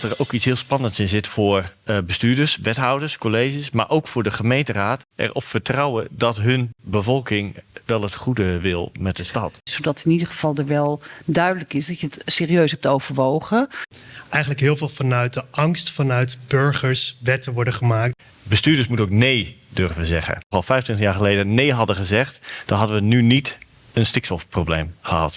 dat er ook iets heel spannends in zit voor uh, bestuurders, wethouders, colleges, maar ook voor de gemeenteraad. Erop vertrouwen dat hun bevolking wel het goede wil met de stad. Zodat in ieder geval er wel duidelijk is dat je het serieus hebt overwogen. Eigenlijk heel veel vanuit de angst vanuit burgers wetten worden gemaakt. Bestuurders moeten ook nee durven zeggen. Al 25 jaar geleden nee hadden gezegd, dan hadden we nu niet een stikstofprobleem gehad.